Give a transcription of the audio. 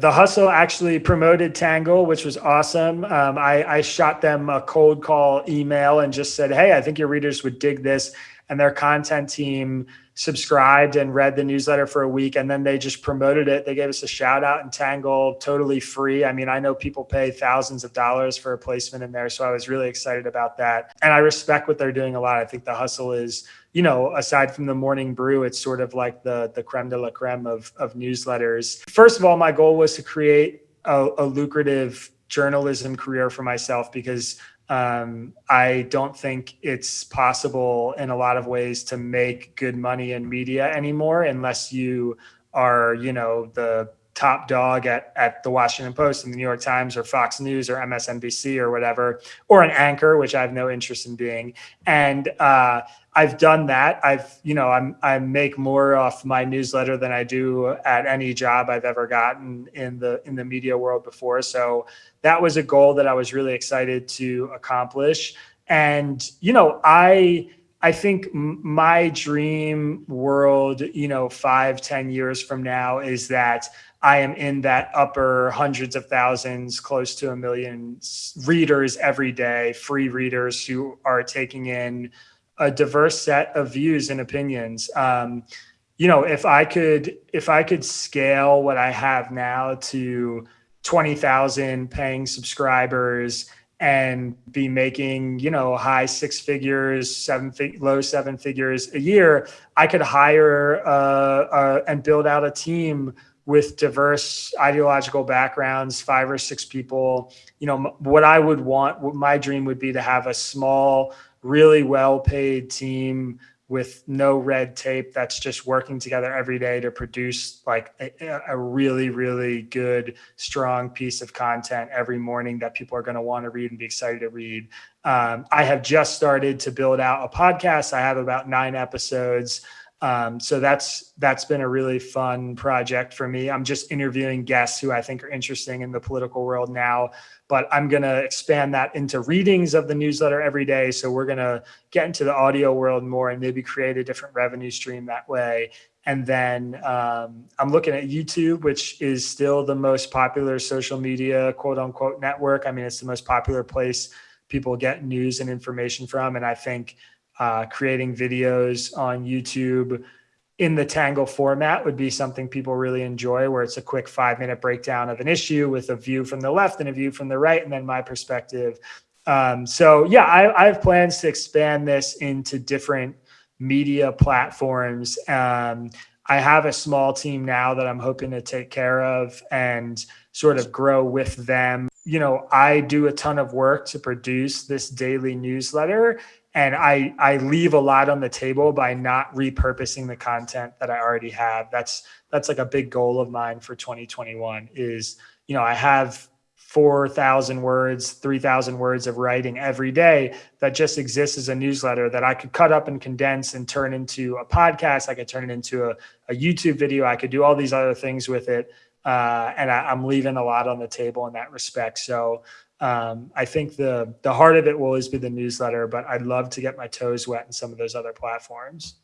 The Hustle actually promoted Tangle, which was awesome. Um, I, I shot them a cold call email and just said, Hey, I think your readers would dig this. And their content team subscribed and read the newsletter for a week and then they just promoted it. They gave us a shout out in Tangle totally free. I mean, I know people pay thousands of dollars for a placement in there. So I was really excited about that. And I respect what they're doing a lot. I think the hustle is, you know, aside from the morning brew, it's sort of like the, the creme de la creme of, of newsletters. First of all, my goal was to create a, a lucrative journalism career for myself because um, I don't think it's possible in a lot of ways to make good money in media anymore unless you are, you know, the top dog at, at the Washington Post and the New York Times or Fox News or MSNBC or whatever, or an anchor, which I have no interest in being. And uh, I've done that. I've, you know, I'm, I make more off my newsletter than I do at any job I've ever gotten in the, in the media world before. So that was a goal that I was really excited to accomplish. And, you know, I, I think my dream world, you know, five, ten years from now is that I am in that upper hundreds of thousands, close to a million readers every day, free readers who are taking in a diverse set of views and opinions. Um, you know, if I could, if I could scale what I have now to 20,000 paying subscribers and be making, you know, high six figures, seven, fig low seven figures a year, I could hire uh, uh, and build out a team with diverse ideological backgrounds, five or six people. You know, what I would want, what my dream would be to have a small, really well paid team with no red tape that's just working together every day to produce like a, a really really good strong piece of content every morning that people are going to want to read and be excited to read. Um, i have just started to build out a podcast. I have about nine episodes um, so that's that's been a really fun project for me. I'm just interviewing guests who I think are interesting in the political world now, but I'm going to expand that into readings of the newsletter every day. So we're going to get into the audio world more and maybe create a different revenue stream that way. And then um, I'm looking at YouTube, which is still the most popular social media quote unquote network. I mean, it's the most popular place people get news and information from. And I think uh, creating videos on YouTube in the Tangle format would be something people really enjoy, where it's a quick five minute breakdown of an issue with a view from the left and a view from the right, and then my perspective. Um, so yeah, I, I, have plans to expand this into different media platforms. Um, I have a small team now that I'm hoping to take care of and sort of grow with them. You know, I do a ton of work to produce this daily newsletter and I I leave a lot on the table by not repurposing the content that I already have. That's that's like a big goal of mine for 2021 is, you know, I have 4,000 words, 3,000 words of writing every day that just exists as a newsletter that I could cut up and condense and turn into a podcast. I could turn it into a, a YouTube video. I could do all these other things with it. Uh, and I, I'm leaving a lot on the table in that respect. So um, I think the the heart of it will always be the newsletter, but I'd love to get my toes wet in some of those other platforms.